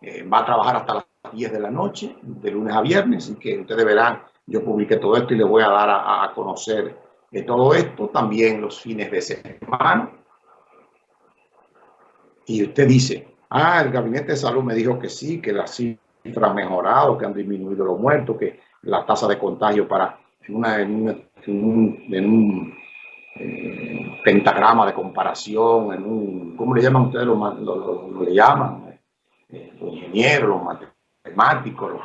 eh, va a trabajar hasta las 10 de la noche, de lunes a viernes, y que ustedes verán, yo publiqué todo esto y les voy a dar a, conocer de todo esto, también los fines de semana. Y usted dice, ah, el gabinete de salud me dijo que sí, que las cifras han mejorado, que han disminuido los muertos, que la tasa de contagio para en, un, eh, pentagrama de comparación, en un, ¿cómo le llaman ustedes? Lo, lo, llaman eh, los ingenieros, los matemáticos, los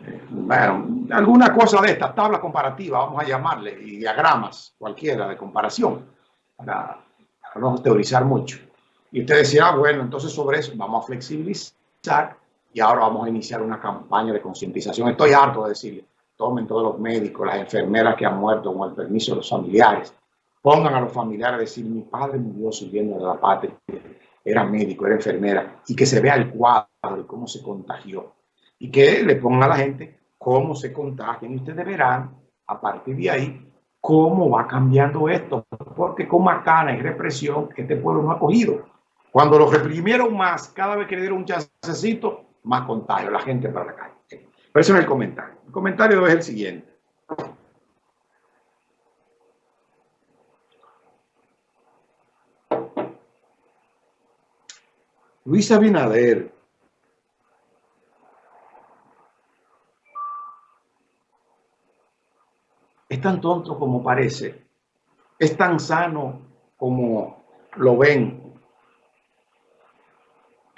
eh, bueno, alguna cosa de estas, tabla comparativa, vamos a llamarle, y diagramas, cualquiera de comparación, para, para no teorizar mucho. Y usted decía, ah, bueno, entonces sobre eso vamos a flexibilizar y ahora vamos a iniciar una campaña de concientización. Estoy harto de decirle, tomen todos los médicos, las enfermeras que han muerto con el permiso de los familiares, pongan a los familiares a decir, mi padre murió sirviendo de la patria, era médico, era enfermera, y que se vea el cuadro de cómo se contagió, y que le pongan a la gente cómo se contagian, y ustedes verán a partir de ahí cómo va cambiando esto, porque con macana y represión este pueblo no ha cogido. Cuando lo reprimieron más, cada vez que le dieron un chancecito, más contagio, la gente para la calle. Pero eso es el comentario. El comentario es el siguiente. Luis Abinader es tan tonto como parece, es tan sano como lo ven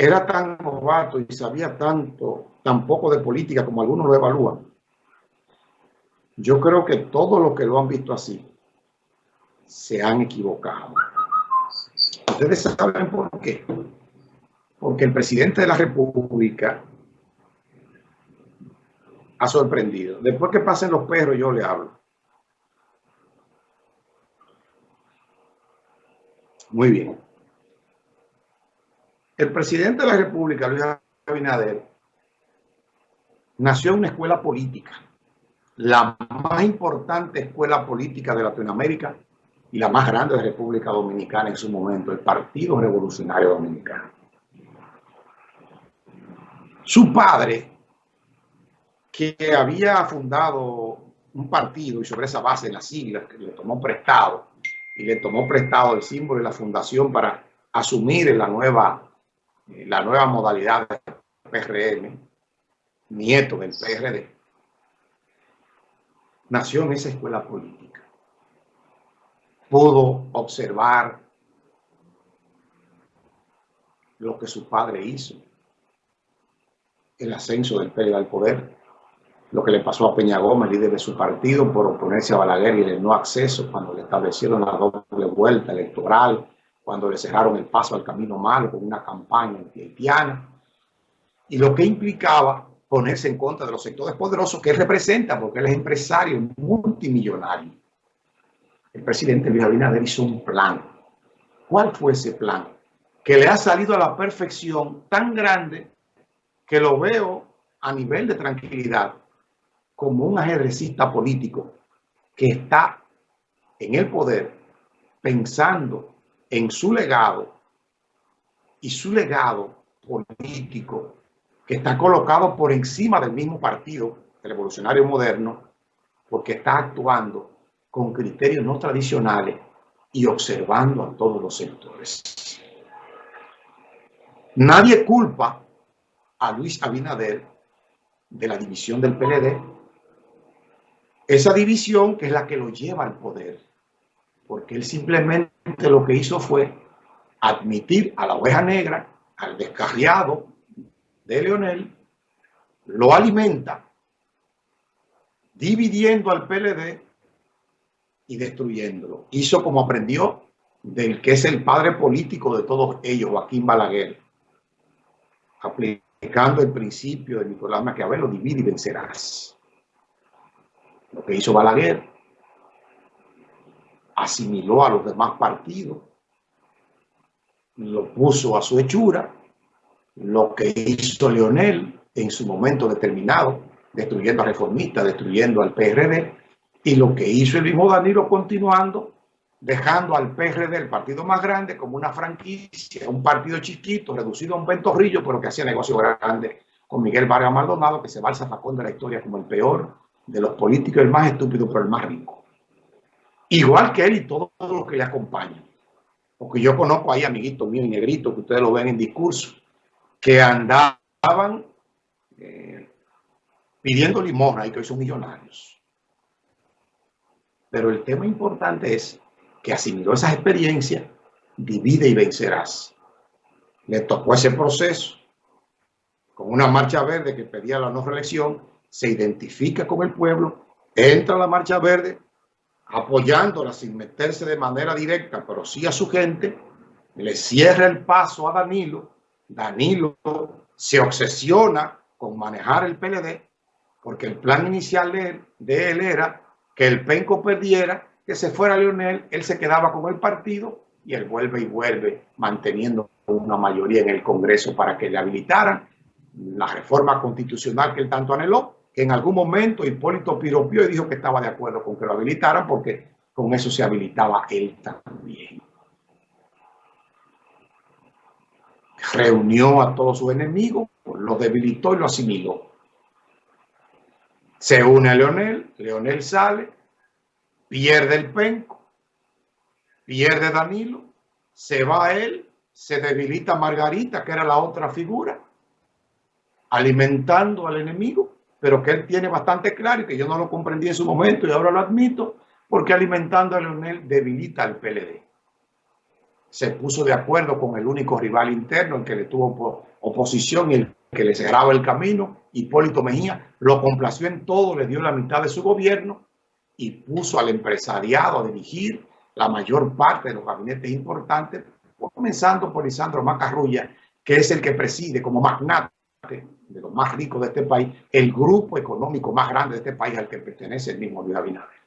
era tan novato y sabía tanto, tan poco de política como algunos lo evalúan. Yo creo que todos los que lo han visto así se han equivocado. Ustedes saben por qué. Porque el presidente de la República ha sorprendido. Después que pasen los perros, yo le hablo. Muy bien. El presidente de la República, Luis Abinader, nació en una escuela política, la más importante escuela política de Latinoamérica y la más grande de República Dominicana en su momento, el Partido Revolucionario Dominicano. Su padre, que había fundado un partido y sobre esa base las siglas que le tomó prestado y le tomó prestado el símbolo de la fundación para asumir la nueva la nueva modalidad del PRM, nieto del PRD, nació en esa escuela política. Pudo observar lo que su padre hizo, el ascenso del PRD al poder, lo que le pasó a Peña Gómez, líder de su partido, por oponerse a Balaguer y el no acceso cuando le establecieron la doble vuelta electoral, cuando le cerraron el paso al camino malo con una campaña anti-haitiana, y lo que implicaba ponerse en contra de los sectores poderosos que él representa, porque él es empresario multimillonario. El presidente Luis Abinader hizo un plan. ¿Cuál fue ese plan? Que le ha salido a la perfección tan grande que lo veo a nivel de tranquilidad como un ajedrecista político que está en el poder pensando en su legado y su legado político que está colocado por encima del mismo partido revolucionario moderno porque está actuando con criterios no tradicionales y observando a todos los sectores. Nadie culpa a Luis Abinader de la división del PLD, esa división que es la que lo lleva al poder porque él simplemente lo que hizo fue admitir a la oveja negra, al descarriado de Leonel, lo alimenta, dividiendo al PLD y destruyéndolo. Hizo como aprendió del que es el padre político de todos ellos, Joaquín Balaguer, el principio de Nicolás Maquiavelo, divide y vencerás. Lo que hizo Balaguer asimiló a los demás partidos, lo puso a su hechura, lo que hizo Leonel en su momento determinado, destruyendo a Reformista, destruyendo al PRD, y lo que hizo el mismo Danilo continuando dejando al PRD, el partido más grande, como una franquicia, un partido chiquito, reducido a un ventorrillo, pero que hacía negocio grande con Miguel Vargas Maldonado, que se va al zafacón de la historia como el peor de los políticos, el más estúpido, pero el más rico. Igual que él y todos los que le acompañan. Porque yo conozco ahí amiguitos míos y negritos, que ustedes lo ven en discurso, que andaban eh, pidiendo limosna y que hoy son millonarios. Pero el tema importante es que asimiló esas experiencias, divide y vencerás. Le tocó ese proceso con una marcha verde que pedía la no reelección, se identifica con el pueblo, entra a la marcha verde, apoyándola sin meterse de manera directa, pero sí a su gente, le cierra el paso a Danilo, Danilo se obsesiona con manejar el PLD, porque el plan inicial de él, de él era que el penco perdiera que se fuera Leonel, él se quedaba con el partido y él vuelve y vuelve manteniendo una mayoría en el Congreso para que le habilitaran la reforma constitucional que él tanto anheló, que en algún momento Hipólito piropió y dijo que estaba de acuerdo con que lo habilitaran porque con eso se habilitaba él también. Reunió a todos sus enemigos, lo debilitó y lo asimiló. Se une a Leonel, Leonel sale, pierde el penco, pierde Danilo, se va él, se debilita Margarita, que era la otra figura, alimentando al enemigo, pero que él tiene bastante claro y que yo no lo comprendí en su momento y ahora lo admito, porque alimentando a Leonel debilita al PLD. Se puso de acuerdo con el único rival interno, el que le tuvo oposición y el que le cerraba el camino, Hipólito Mejía, lo complació en todo, le dio la mitad de su gobierno y puso al empresariado a dirigir la mayor parte de los gabinetes importantes, comenzando por Lisandro Macarrulla, que es el que preside como magnate de los más ricos de este país, el grupo económico más grande de este país al que pertenece el mismo Luis Abinader.